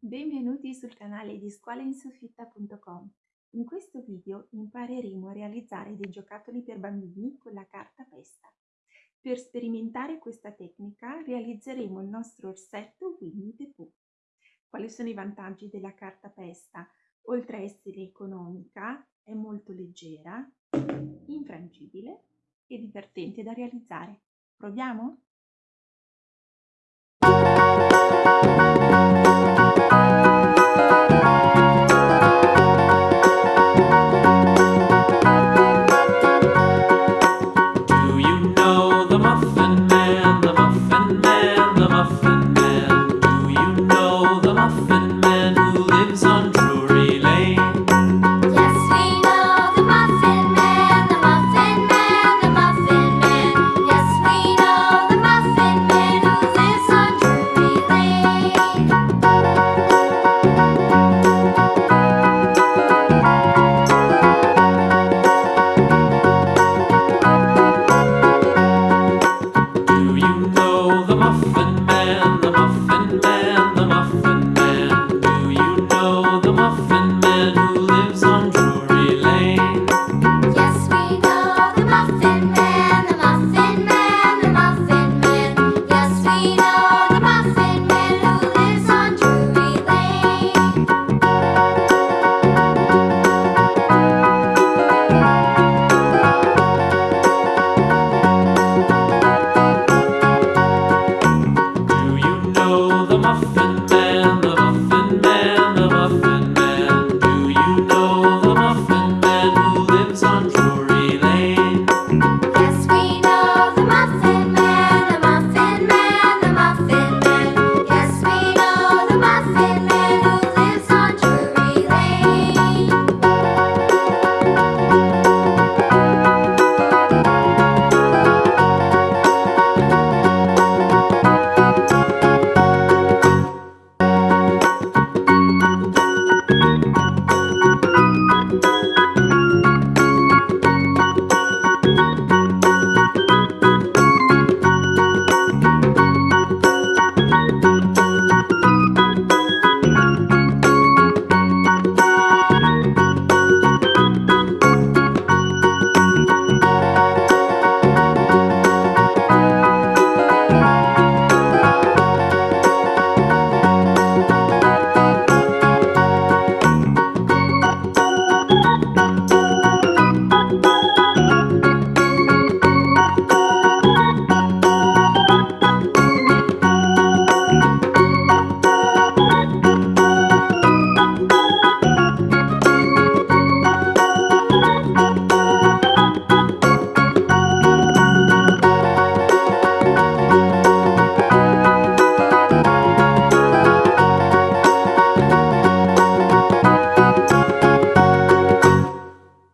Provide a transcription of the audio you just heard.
Benvenuti sul canale di scuolainsoffitta.com. In questo video impareremo a realizzare dei giocattoli per bambini con la carta pesta. Per sperimentare questa tecnica realizzeremo il nostro orsetto Winnie the Pooh. Quali sono i vantaggi della carta pesta? Oltre a essere economica, è molto leggera, infrangibile e divertente da realizzare. Proviamo?